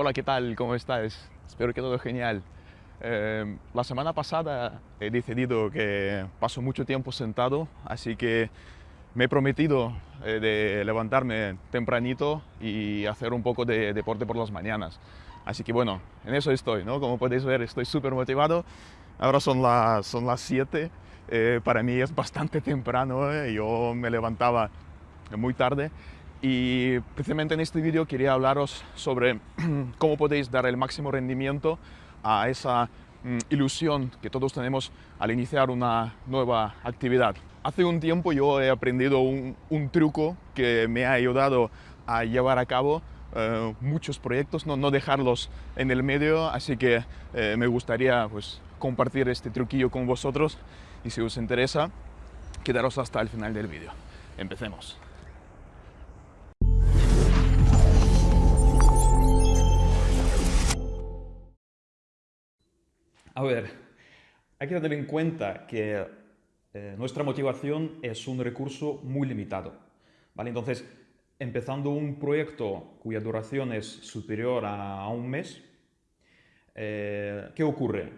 Hola, ¿qué tal? ¿Cómo estás? Espero que todo genial. Eh, la semana pasada he decidido que paso mucho tiempo sentado, así que me he prometido eh, de levantarme tempranito y hacer un poco de deporte por las mañanas. Así que bueno, en eso estoy, ¿no? Como podéis ver, estoy súper motivado. Ahora son las, son las 7. Eh, para mí es bastante temprano. Yo me levantaba muy tarde y precisamente en este vídeo quería hablaros sobre cómo podéis dar el máximo rendimiento a esa mm, ilusión que todos tenemos al iniciar una nueva actividad. Hace un tiempo yo he aprendido un, truco que me ha ayudado a llevar a cabo eh, muchos proyectos, no, no, dejarlos en el medio, así que eh, me gustaría pues, compartir este truquillo con vosotros y si os interesa, quedaros hasta el final del vídeo. Empecemos. A ver, hay que tener en cuenta que eh, nuestra motivación es un recurso muy limitado. ¿vale? Entonces, empezando un proyecto cuya duración es superior a, un mes, eh, ¿qué ocurre?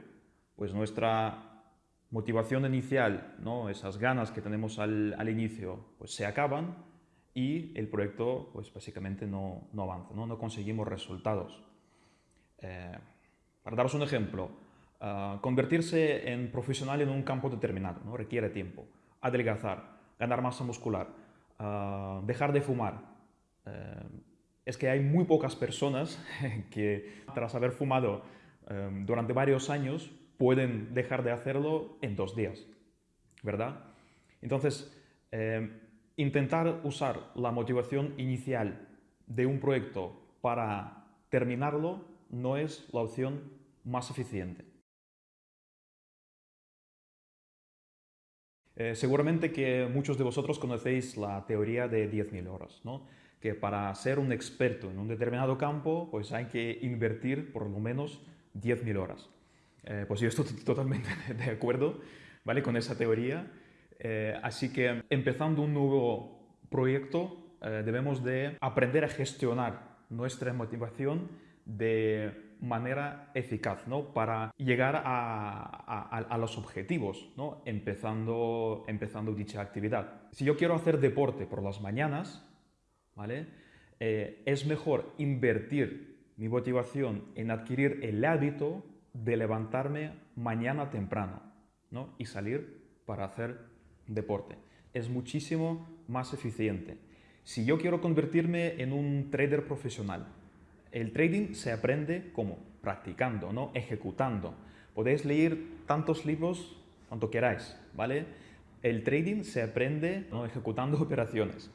Pues nuestra motivación inicial, ¿no? esas ganas que tenemos al, inicio, pues se acaban y el proyecto pues básicamente no, avanza, ¿no? conseguimos resultados. Eh, para daros un ejemplo, Ah, convertirse en profesional en un campo determinado ¿no? requiere tiempo. Adelgazar, ganar masa muscular, ah, dejar de fumar. Eh, es que hay muy pocas personas que tras haber fumado em, durante varios años pueden dejar de hacerlo en dos días, ¿verdad? Entonces, em, intentar usar la motivación inicial de un proyecto para terminarlo no es la opción más eficiente. Eh, seguramente que muchos de vosotros conocéis la teoría de 10.000 horas, ¿no? que para ser un experto en un determinado campo pues hay que invertir por lo menos 10.000 horas. Eh, pues yo estoy totalmente de acuerdo ¿vale? con esa teoría. Eh, así que empezando un nuevo proyecto debemos de aprender a gestionar nuestra motivación de manera eficaz ¿no? para llegar a, los objetivos, ¿no? empezando, empezando dicha actividad. Si yo quiero hacer deporte por las mañanas, ¿vale? Eh, es mejor invertir mi motivación en adquirir el hábito de levantarme mañana temprano ¿no? y salir para hacer deporte. Es muchísimo más eficiente. Si yo quiero convertirme en un trader profesional, el trading se aprende como practicando, ¿no? ejecutando. Podéis leer tantos libros cuanto queráis, ¿vale? El trading se aprende ¿no? ejecutando operaciones.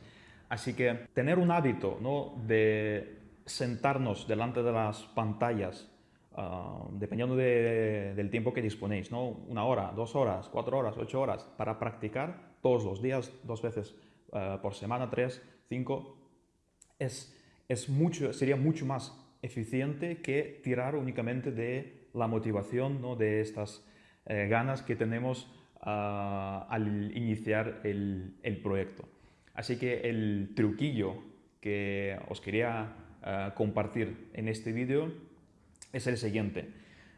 Así que tener un hábito ¿no? de sentarnos delante de las pantallas, ah, dependiendo del tiempo que disponéis, ¿no? una hora, dos horas, cuatro horas, ocho horas, para practicar todos los días, dos veces ah, por semana, tres, cinco, es es mucho, sería mucho más eficiente que tirar únicamente de la motivación, ¿no? de estas eh, ganas que tenemos ah, al iniciar el, proyecto. Así que el truquillo que os quería ah, compartir en este vídeo es el siguiente.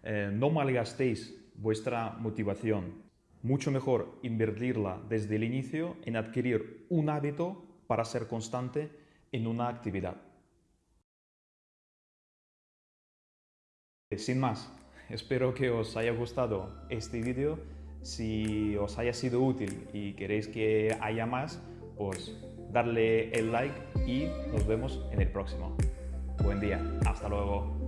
Eh, no malgastéis vuestra motivación. Mucho mejor invertirla desde el inicio en adquirir un hábito para ser constante en una actividad. Sin más, espero que os haya gustado este vídeo. Si os haya sido útil y queréis que haya más, pues darle el like y nos vemos en el próximo. Buen día, hasta luego.